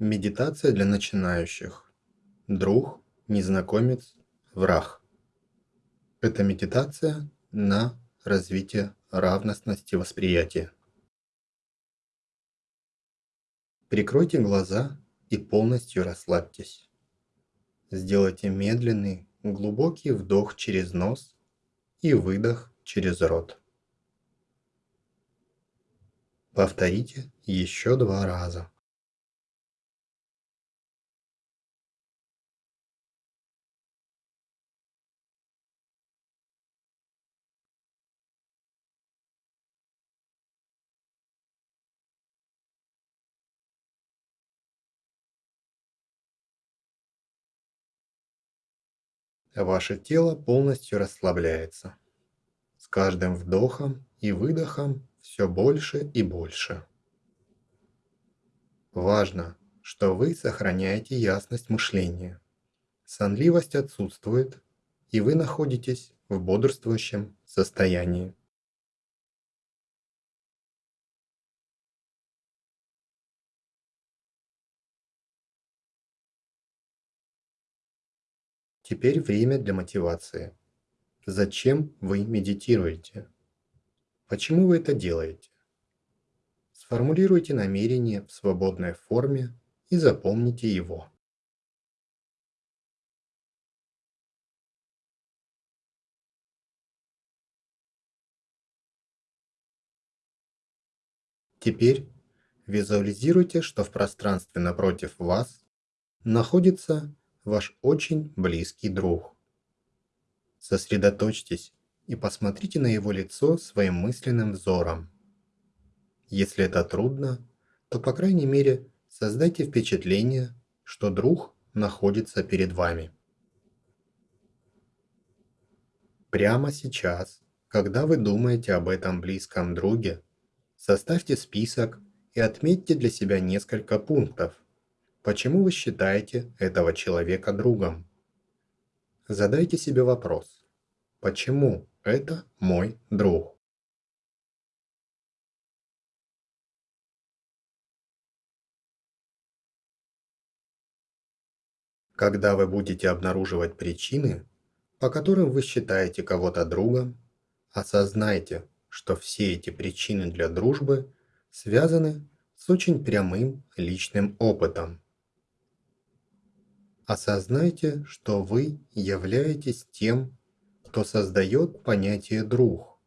Медитация для начинающих. Друг, незнакомец, враг. Это медитация на развитие равностности восприятия. Прикройте глаза и полностью расслабьтесь. Сделайте медленный, глубокий вдох через нос и выдох через рот. Повторите еще два раза. Ваше тело полностью расслабляется. С каждым вдохом и выдохом все больше и больше. Важно, что вы сохраняете ясность мышления. Сонливость отсутствует, и вы находитесь в бодрствующем состоянии. Теперь время для мотивации. Зачем вы медитируете? Почему вы это делаете? Сформулируйте намерение в свободной форме и запомните его. Теперь визуализируйте, что в пространстве напротив вас находится ваш очень близкий друг. Сосредоточьтесь и посмотрите на его лицо своим мысленным взором. Если это трудно, то по крайней мере создайте впечатление, что друг находится перед вами. Прямо сейчас, когда вы думаете об этом близком друге, составьте список и отметьте для себя несколько пунктов, Почему вы считаете этого человека другом? Задайте себе вопрос. Почему это мой друг? Когда вы будете обнаруживать причины, по которым вы считаете кого-то другом, осознайте, что все эти причины для дружбы связаны с очень прямым личным опытом. Осознайте, что вы являетесь тем, кто создает понятие «друг»,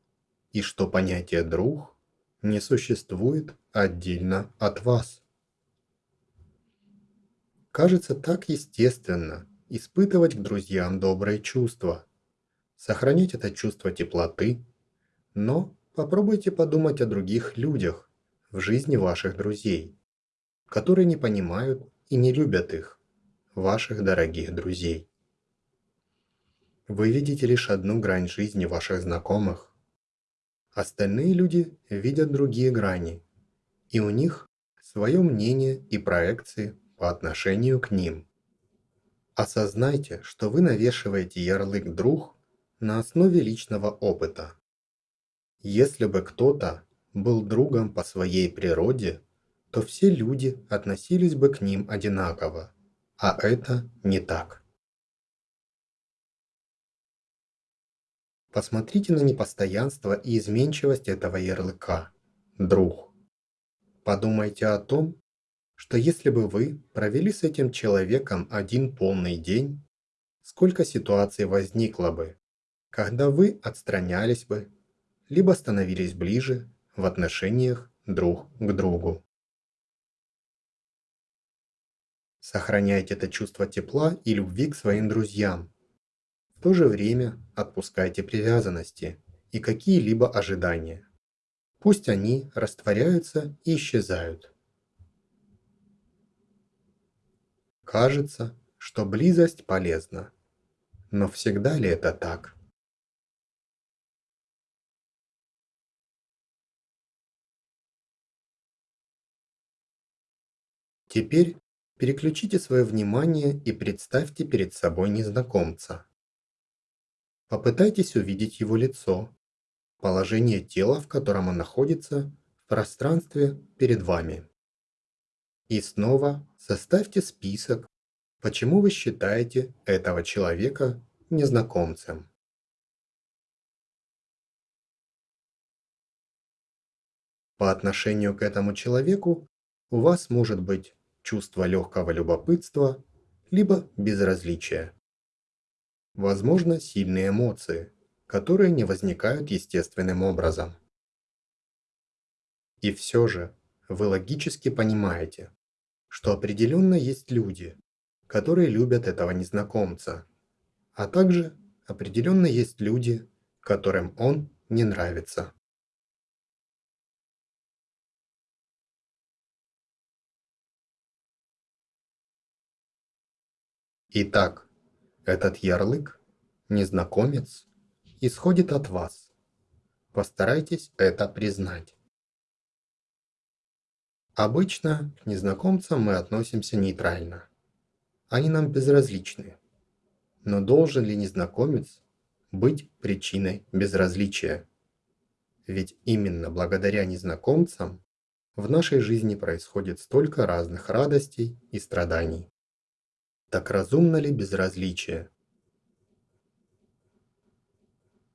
и что понятие «друг» не существует отдельно от вас. Кажется так естественно испытывать к друзьям добрые чувства, сохранять это чувство теплоты, но попробуйте подумать о других людях в жизни ваших друзей, которые не понимают и не любят их ваших дорогих друзей. Вы видите лишь одну грань жизни ваших знакомых. Остальные люди видят другие грани, и у них свое мнение и проекции по отношению к ним. Осознайте, что вы навешиваете ярлык «друг» на основе личного опыта. Если бы кто-то был другом по своей природе, то все люди относились бы к ним одинаково. А это не так. Посмотрите на непостоянство и изменчивость этого ярлыка, друг. Подумайте о том, что если бы вы провели с этим человеком один полный день, сколько ситуаций возникло бы, когда вы отстранялись бы, либо становились ближе в отношениях друг к другу. Сохраняйте это чувство тепла и любви к своим друзьям. В то же время отпускайте привязанности и какие-либо ожидания. Пусть они растворяются и исчезают. Кажется, что близость полезна. Но всегда ли это так? Теперь Переключите свое внимание и представьте перед собой незнакомца. Попытайтесь увидеть его лицо, положение тела, в котором он находится в пространстве перед вами. И снова составьте список, почему вы считаете этого человека незнакомцем. По отношению к этому человеку у вас может быть чувство легкого любопытства, либо безразличия. Возможно, сильные эмоции, которые не возникают естественным образом. И все же, вы логически понимаете, что определенно есть люди, которые любят этого незнакомца, а также определенно есть люди, которым он не нравится. Итак, этот ярлык, незнакомец, исходит от вас. Постарайтесь это признать. Обычно к незнакомцам мы относимся нейтрально. Они нам безразличны. Но должен ли незнакомец быть причиной безразличия? Ведь именно благодаря незнакомцам в нашей жизни происходит столько разных радостей и страданий. Так разумно ли безразличие?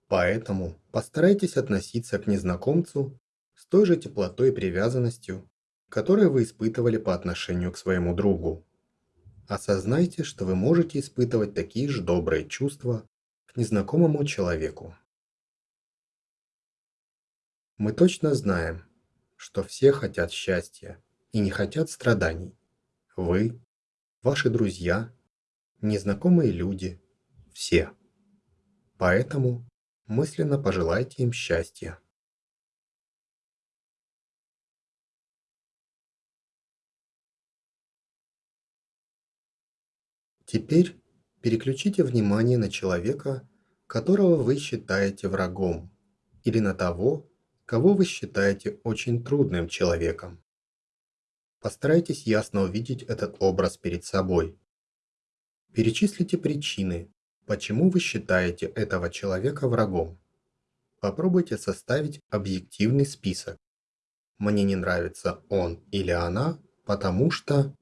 Поэтому постарайтесь относиться к незнакомцу с той же теплотой и привязанностью, которые вы испытывали по отношению к своему другу. Осознайте, что вы можете испытывать такие же добрые чувства к незнакомому человеку. Мы точно знаем, что все хотят счастья и не хотят страданий. Вы, ваши друзья, незнакомые люди, все. Поэтому мысленно пожелайте им счастья. Теперь переключите внимание на человека, которого вы считаете врагом, или на того, кого вы считаете очень трудным человеком. Постарайтесь ясно увидеть этот образ перед собой. Перечислите причины, почему вы считаете этого человека врагом. Попробуйте составить объективный список. Мне не нравится он или она, потому что...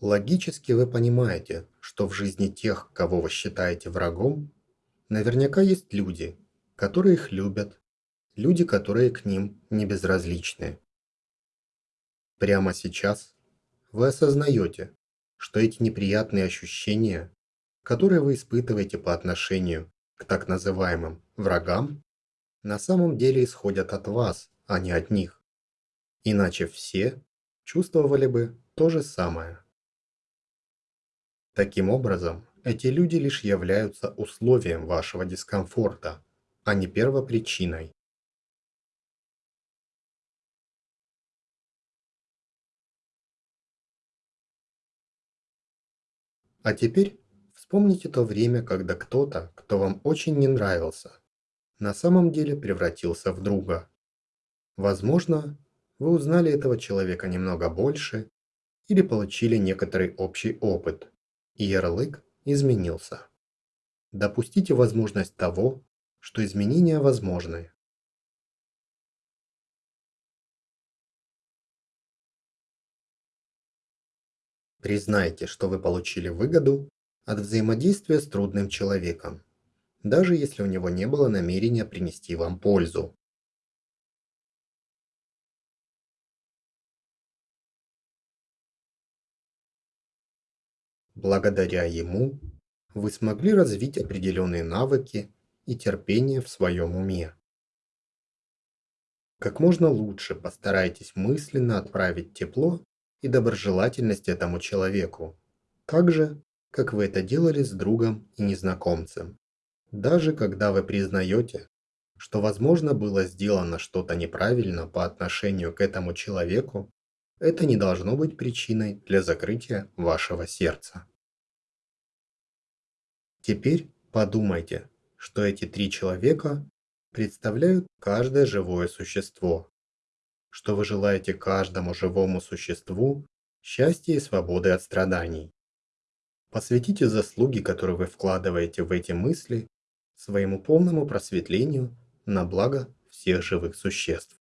Логически вы понимаете, что в жизни тех, кого вы считаете врагом, наверняка есть люди, которые их любят, люди, которые к ним не безразличны. Прямо сейчас вы осознаете, что эти неприятные ощущения, которые вы испытываете по отношению к так называемым врагам, на самом деле исходят от вас, а не от них. Иначе все чувствовали бы то же самое. Таким образом, эти люди лишь являются условием вашего дискомфорта, а не первопричиной. А теперь вспомните то время, когда кто-то, кто вам очень не нравился, на самом деле превратился в друга. Возможно, вы узнали этого человека немного больше или получили некоторый общий опыт, и ярлык изменился. Допустите возможность того, что изменения возможны. Признайте, что вы получили выгоду от взаимодействия с трудным человеком, даже если у него не было намерения принести вам пользу. Благодаря ему вы смогли развить определенные навыки и терпение в своем уме. Как можно лучше постарайтесь мысленно отправить тепло и доброжелательность этому человеку, так же, как вы это делали с другом и незнакомцем. Даже когда вы признаете, что возможно было сделано что-то неправильно по отношению к этому человеку, это не должно быть причиной для закрытия вашего сердца. Теперь подумайте, что эти три человека представляют каждое живое существо, что вы желаете каждому живому существу счастья и свободы от страданий. Посвятите заслуги, которые вы вкладываете в эти мысли, своему полному просветлению на благо всех живых существ.